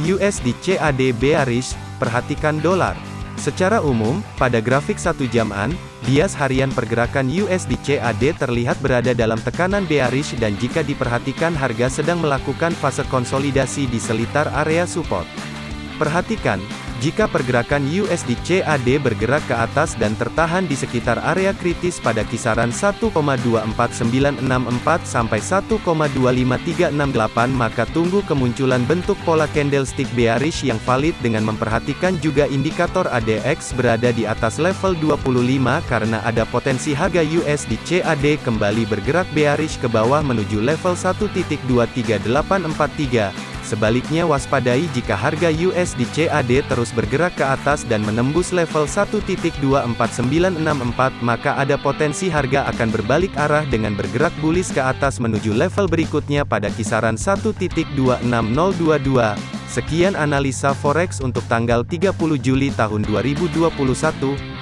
USD CAD bearish, perhatikan dolar. Secara umum, pada grafik satu jaman, bias harian pergerakan USD CAD terlihat berada dalam tekanan bearish dan jika diperhatikan harga sedang melakukan fase konsolidasi di selitar area support. Perhatikan, jika pergerakan USD CAD bergerak ke atas dan tertahan di sekitar area kritis pada kisaran 1,24964 sampai 1,25368 maka tunggu kemunculan bentuk pola candlestick bearish yang valid dengan memperhatikan juga indikator ADX berada di atas level 25 karena ada potensi harga USD CAD kembali bergerak bearish ke bawah menuju level 1.23843 Sebaliknya waspadai jika harga USD CAD terus bergerak ke atas dan menembus level 1.24964 maka ada potensi harga akan berbalik arah dengan bergerak bullish ke atas menuju level berikutnya pada kisaran 1.26022. Sekian analisa forex untuk tanggal 30 Juli tahun 2021.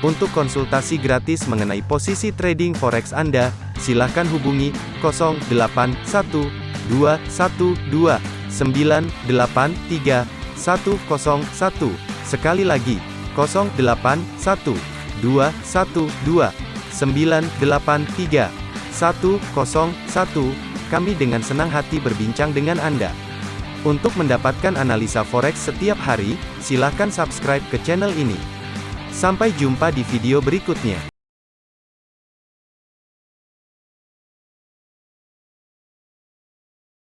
Untuk konsultasi gratis mengenai posisi trading forex Anda, silakan hubungi 081212 983 101. Sekali lagi, 081 212 983 101. Kami dengan senang hati berbincang dengan Anda. Untuk mendapatkan analisa forex setiap hari, silakan subscribe ke channel ini. Sampai jumpa di video berikutnya.